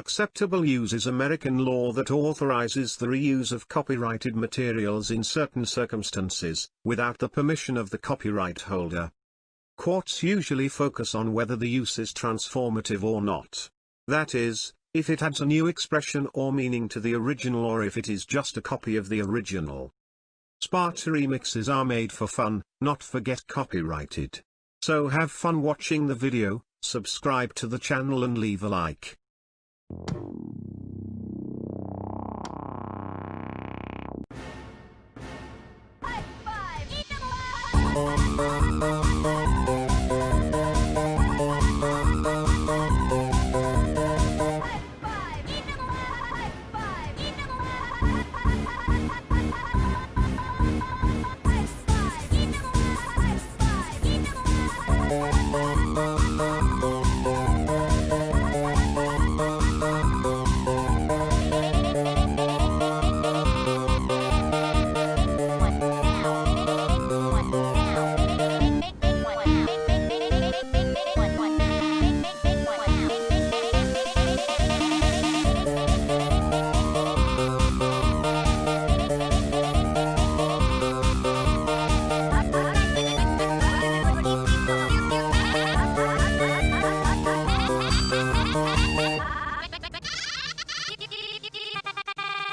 Acceptable use is American law that authorizes the reuse of copyrighted materials in certain circumstances, without the permission of the copyright holder. Courts usually focus on whether the use is transformative or not. That is, if it adds a new expression or meaning to the original or if it is just a copy of the original. Sparta remixes are made for fun, not for get copyrighted. So have fun watching the video, subscribe to the channel and leave a like. High five!